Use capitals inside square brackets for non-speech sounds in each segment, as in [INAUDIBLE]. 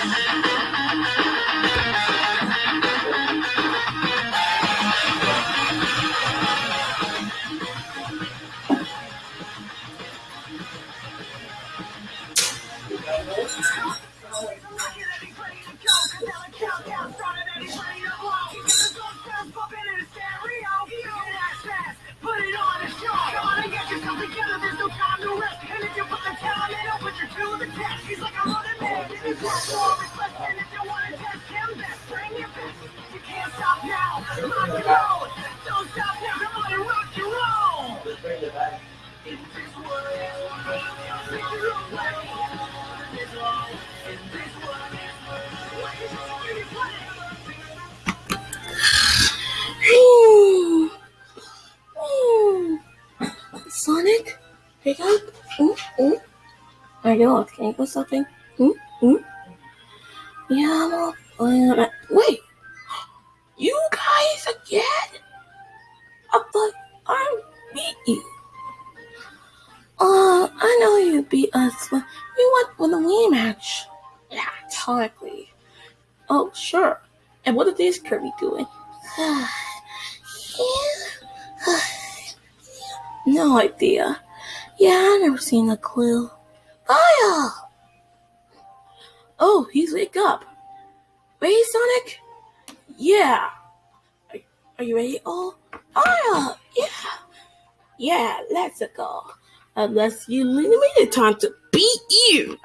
Countdown, countdown, countdown, Sonic, pick up. Ooh, ooh. Are you okay with something? Hmm? Hmm? Yeah, I'm uh, Wait! [GASPS] You guys again? I thought I beat you. Uh, I know you beat us, we went with a rematch. Yeah, totally. Oh, sure. And what are these Kirby doing? [SIGHS] no idea. Yeah, I never seen a clue. Fire! Oh, he's wake up. Ready, Sonic? Yeah. Are, are you ready? Oh, fire! Yeah. Yeah, let's go. Unless you limited time to beat you.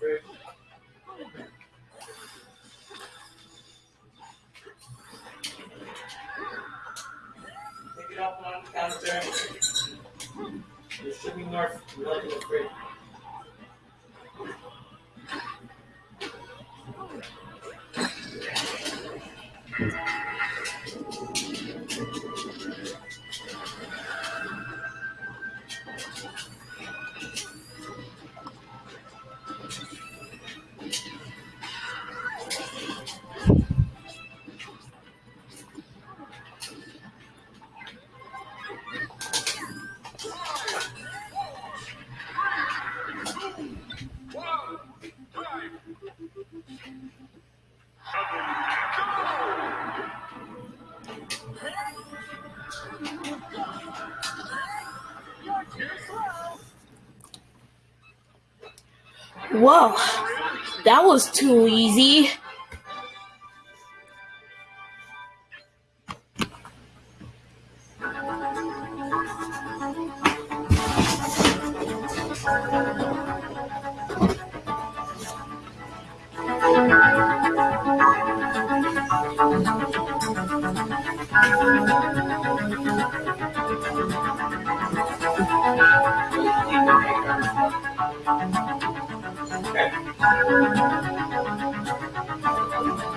Pick up on the shipping north. Whoa, that was too easy. あっ!